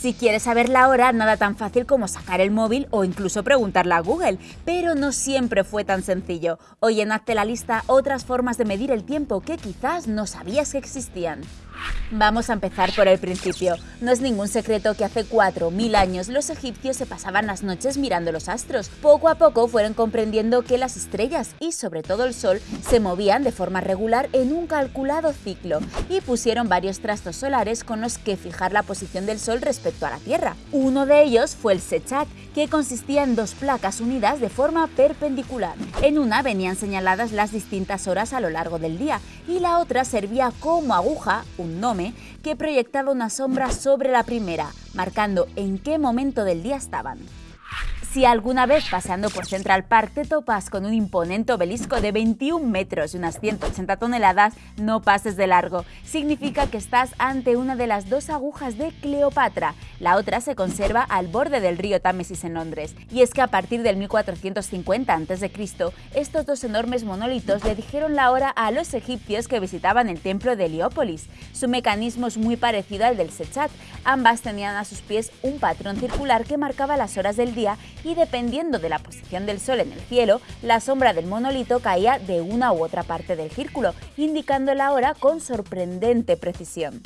Si quieres saber la hora, nada tan fácil como sacar el móvil o incluso preguntarle a Google, pero no siempre fue tan sencillo. Hoy en Hazte la lista otras formas de medir el tiempo que quizás no sabías que existían. Vamos a empezar por el principio. No es ningún secreto que hace 4.000 años los egipcios se pasaban las noches mirando los astros. Poco a poco fueron comprendiendo que las estrellas y sobre todo el sol se movían de forma regular en un calculado ciclo y pusieron varios trastos solares con los que fijar la posición del sol respecto a la Tierra. Uno de ellos fue el Sechat, que consistía en dos placas unidas de forma perpendicular. En una venían señaladas las distintas horas a lo largo del día y la otra servía como aguja, nome que proyectaba una sombra sobre la primera, marcando en qué momento del día estaban. Si alguna vez paseando por Central Park te topas con un imponente obelisco de 21 metros y unas 180 toneladas, no pases de largo. Significa que estás ante una de las dos agujas de Cleopatra. La otra se conserva al borde del río Támesis en Londres. Y es que a partir del 1450 a.C., estos dos enormes monolitos le dijeron la hora a los egipcios que visitaban el templo de Heliópolis. Su mecanismo es muy parecido al del Sechat. Ambas tenían a sus pies un patrón circular que marcaba las horas del día y dependiendo de la posición del Sol en el cielo, la sombra del monolito caía de una u otra parte del círculo, indicando la hora con sorprendente precisión.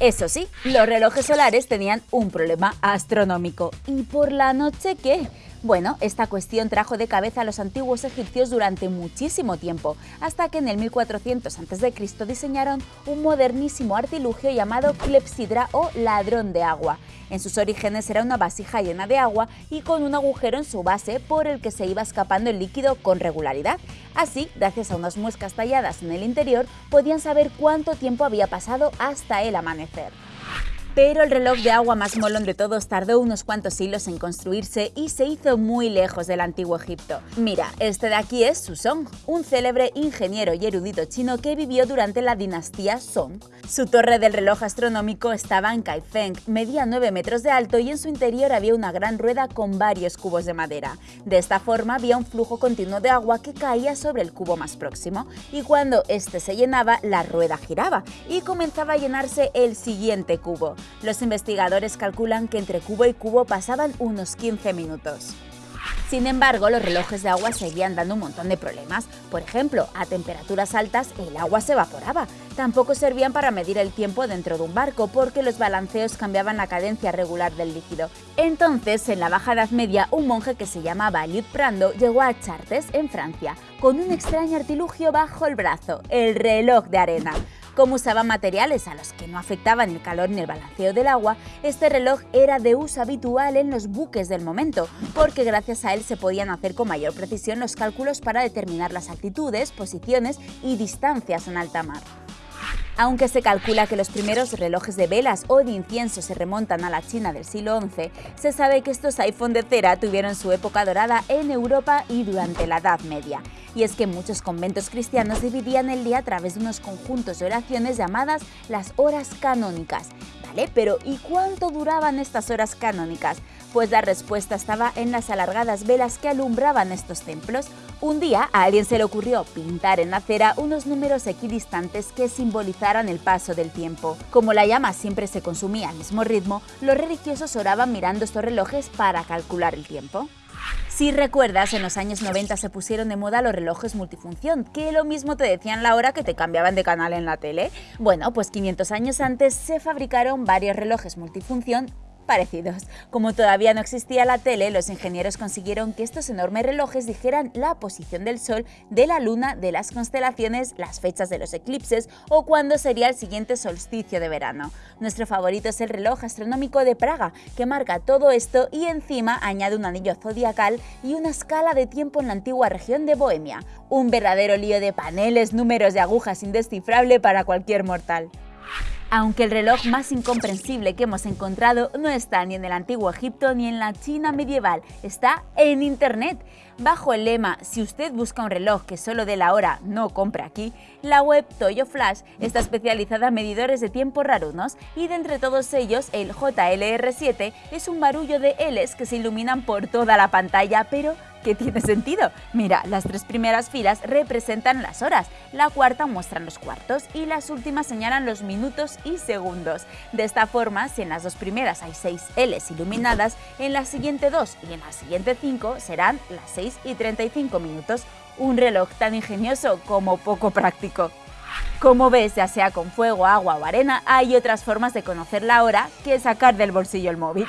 Eso sí, los relojes solares tenían un problema astronómico. ¿Y por la noche qué? Bueno, esta cuestión trajo de cabeza a los antiguos egipcios durante muchísimo tiempo, hasta que en el 1400 a.C. diseñaron un modernísimo artilugio llamado clepsidra o ladrón de agua. En sus orígenes era una vasija llena de agua y con un agujero en su base por el que se iba escapando el líquido con regularidad. Así, gracias a unas muescas talladas en el interior, podían saber cuánto tiempo había pasado hasta el amanecer. Pero el reloj de agua más molón de todos tardó unos cuantos siglos en construirse y se hizo muy lejos del antiguo Egipto. Mira, este de aquí es Susong, un célebre ingeniero y erudito chino que vivió durante la dinastía Song. Su torre del reloj astronómico estaba en Kaifeng, medía 9 metros de alto y en su interior había una gran rueda con varios cubos de madera. De esta forma había un flujo continuo de agua que caía sobre el cubo más próximo y cuando este se llenaba, la rueda giraba y comenzaba a llenarse el siguiente cubo. Los investigadores calculan que entre cubo y cubo pasaban unos 15 minutos. Sin embargo, los relojes de agua seguían dando un montón de problemas. Por ejemplo, a temperaturas altas el agua se evaporaba. Tampoco servían para medir el tiempo dentro de un barco porque los balanceos cambiaban la cadencia regular del líquido. Entonces, en la Baja Edad Media, un monje que se llamaba Liud Prando llegó a Chartres, en Francia, con un extraño artilugio bajo el brazo, el reloj de arena. Como usaba materiales a los que no afectaban el calor ni el balanceo del agua, este reloj era de uso habitual en los buques del momento, porque gracias a él se podían hacer con mayor precisión los cálculos para determinar las altitudes, posiciones y distancias en alta mar. Aunque se calcula que los primeros relojes de velas o de incienso se remontan a la China del siglo XI, se sabe que estos iPhone de cera tuvieron su época dorada en Europa y durante la Edad Media. Y es que muchos conventos cristianos dividían el día a través de unos conjuntos de oraciones llamadas las horas canónicas. ¿Vale? Pero ¿y cuánto duraban estas horas canónicas? Pues la respuesta estaba en las alargadas velas que alumbraban estos templos. Un día a alguien se le ocurrió pintar en la cera unos números equidistantes que simbolizaran el paso del tiempo. Como la llama siempre se consumía al mismo ritmo, los religiosos oraban mirando estos relojes para calcular el tiempo. Si recuerdas, en los años 90 se pusieron de moda los relojes multifunción, que lo mismo te decían la hora que te cambiaban de canal en la tele. Bueno, pues 500 años antes se fabricaron varios relojes multifunción parecidos. Como todavía no existía la tele, los ingenieros consiguieron que estos enormes relojes dijeran la posición del Sol, de la Luna, de las constelaciones, las fechas de los eclipses o cuándo sería el siguiente solsticio de verano. Nuestro favorito es el reloj astronómico de Praga, que marca todo esto y encima añade un anillo zodiacal y una escala de tiempo en la antigua región de Bohemia. Un verdadero lío de paneles, números y agujas indescifrable para cualquier mortal. Aunque el reloj más incomprensible que hemos encontrado no está ni en el antiguo Egipto ni en la China medieval, está en Internet. Bajo el lema Si usted busca un reloj que solo dé la hora, no compra aquí, la web Toyo Flash está especializada en medidores de tiempo rarunos y de entre todos ellos el JLR7 es un barullo de Ls que se iluminan por toda la pantalla pero que tiene sentido. Mira, las tres primeras filas representan las horas, la cuarta muestra los cuartos y las últimas señalan los minutos y segundos. De esta forma, si en las dos primeras hay seis Ls iluminadas, en la siguiente dos y en la siguiente cinco serán las 6 y 35 minutos. Un reloj tan ingenioso como poco práctico. Como ves, ya sea con fuego, agua o arena, hay otras formas de conocer la hora que sacar del bolsillo el móvil.